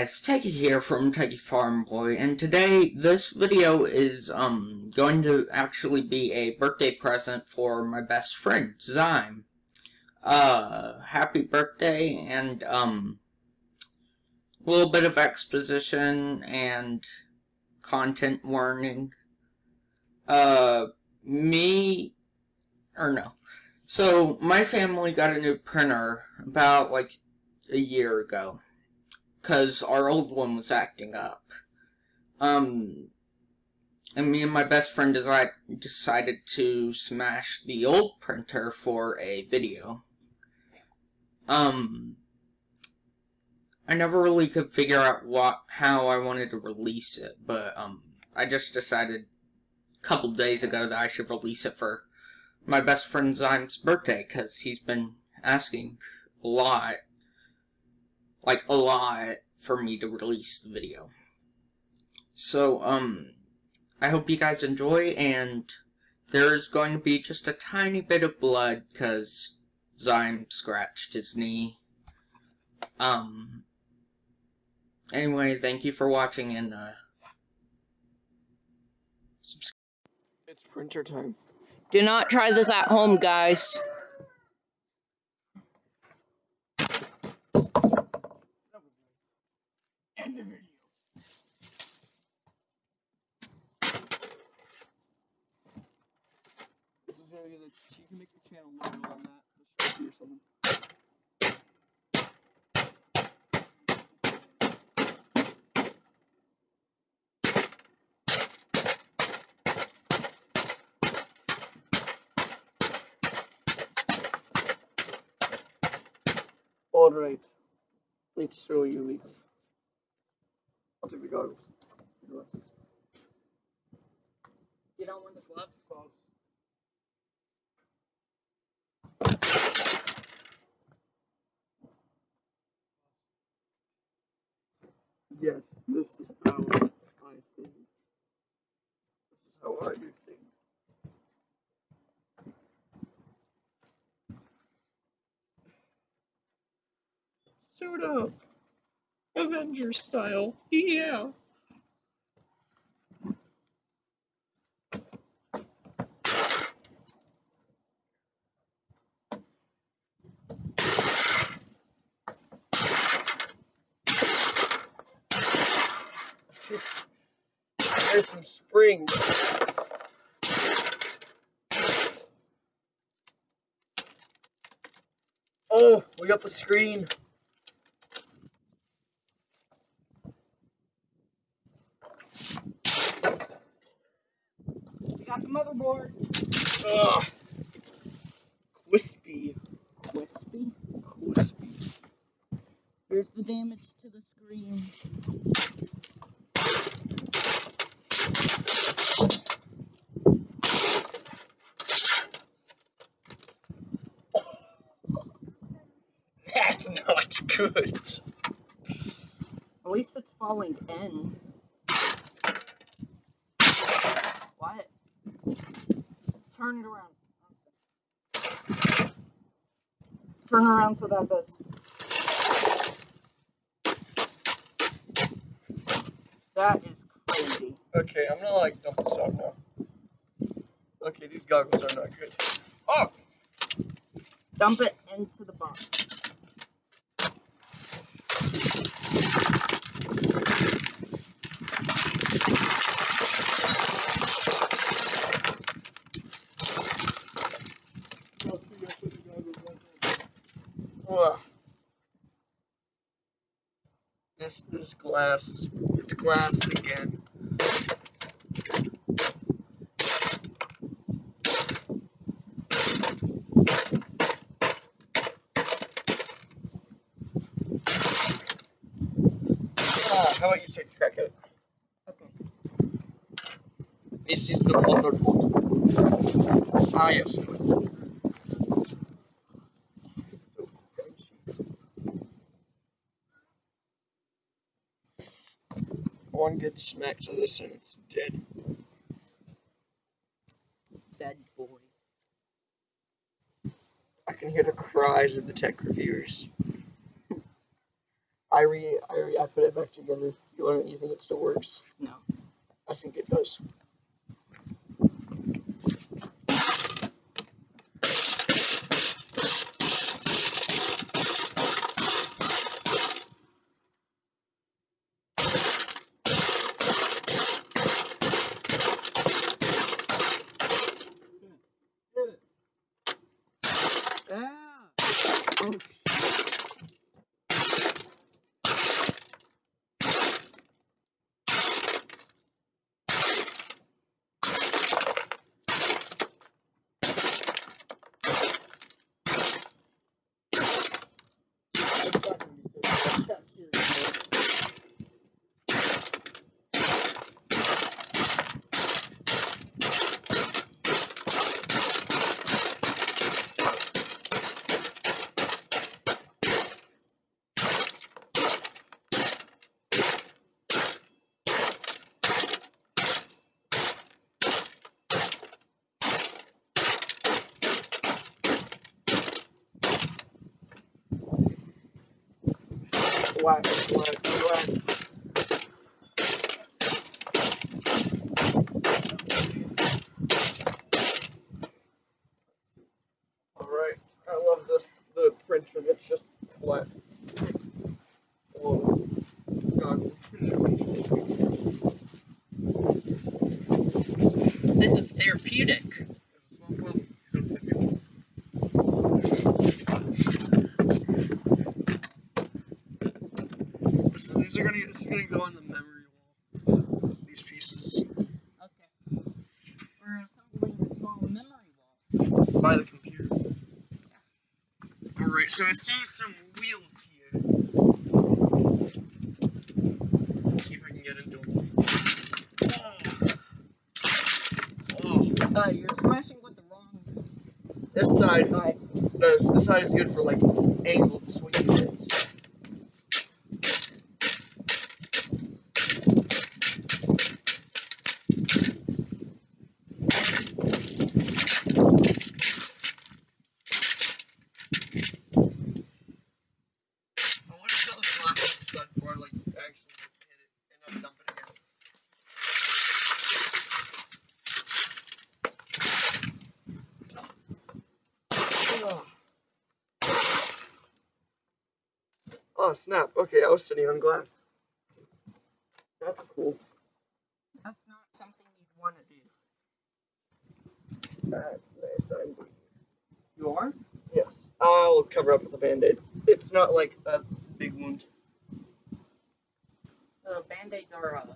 It's Techie here from Techie Farm Boy, and today this video is um going to actually be a birthday present for my best friend Zyme. Uh, happy birthday, and um a little bit of exposition and content warning. Uh, me or no. So my family got a new printer about like a year ago because our old one was acting up. Um, and me and my best friend decided to smash the old printer for a video. Um, I never really could figure out what how I wanted to release it, but um, I just decided a couple days ago that I should release it for my best friend Zyme's birthday because he's been asking a lot like a lot for me to release the video. So, um, I hope you guys enjoy, and there's going to be just a tiny bit of blood, because Zyme scratched his knee. Um, anyway, thank you for watching, and, uh, subscribe. It's printer time. Do not try this at home, guys. This is gonna you can make your channel logo on that. Let's show it or something. Alright, let's show you it. I'll take the goggles. You don't want the gloves? Yes, this is how I think. This is how I do things. Suit up. Avengers style. Yeah. There's some springs. Oh, we got the screen. We Got the motherboard. Ugh. It's wispy. Wispy? Wispy. Here's the damage to the screen. That's not good. At least it's falling in. turn it around. Turn around so that does. That is crazy. Okay, I'm gonna like dump this out now. Okay, these goggles are not good. Oh! Dump it into the box. This this glass. It's glass again. How about you start to crack it? Okay. This is the motherboard. Ah, yes. one good smack to this and it's dead. Dead boy. I can hear the cries of the tech reviewers. I I re I re I put it back together. You want you think it still works? No. I think it does. Alright, I love this. The printer that's just flat. This is therapeutic. This is, these are gonna this is gonna go on the memory wall. These pieces Okay. We're assembling a small memory wall. by the computer. Alright, so I see some wheels here. see if I can get into them. Oh. Oh. Uh, you're smashing with the wrong This side side. does this side is good for like angled swinging hits. I want to kill this last on the side before I like actually hit it and then dump it again. Ugh. Oh snap! Okay, I was sitting on glass. That's cool. That's not something you'd want to do. That's nice. I'm bleeding. You are? Yes. I'll cover up with a band-aid. It's not like a big wound. Uh, band-aids are, uh...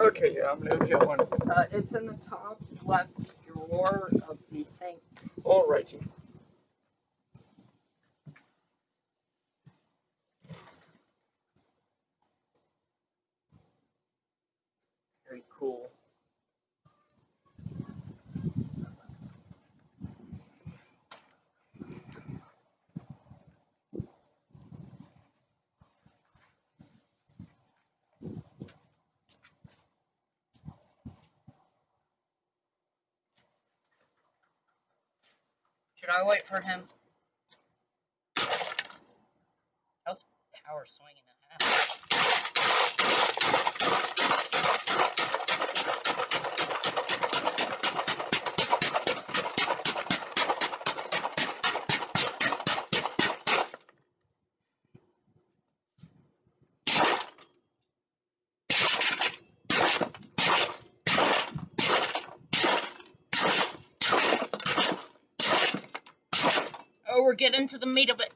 Okay, yeah, I'm gonna get one. Uh, it's in the top left drawer of the sink. Alrighty. Very cool. Should I wait for him? Was power swing Oh, we're getting to the meat of it.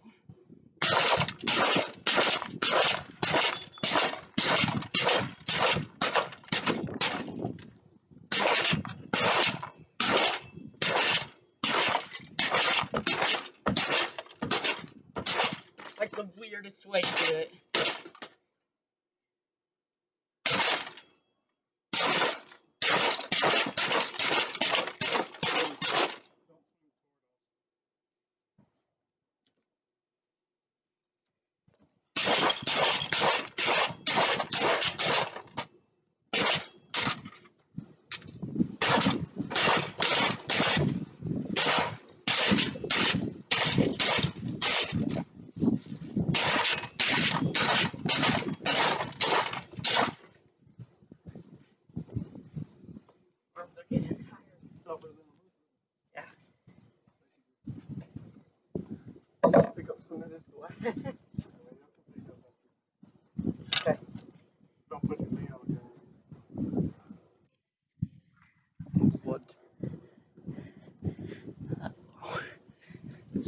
Like the weirdest way to do it.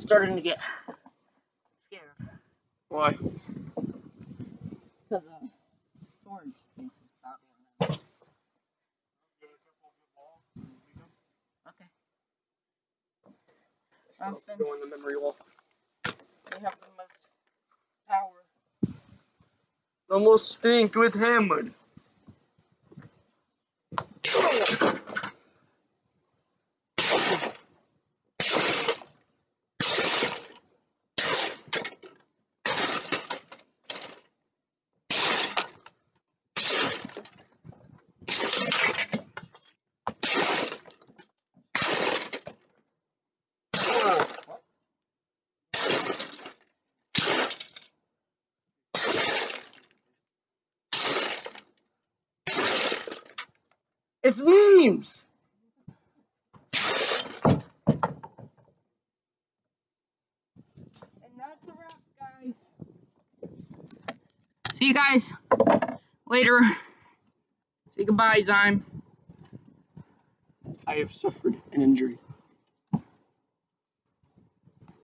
Starting to get scared Why? because uh, storage space is about in. Okay. Johnston, Go in the memory wall. we have the most power. The most stink with hammered. It's memes. And that's a wrap, guys. See you guys later. Say goodbye, Zyme. I have suffered an injury.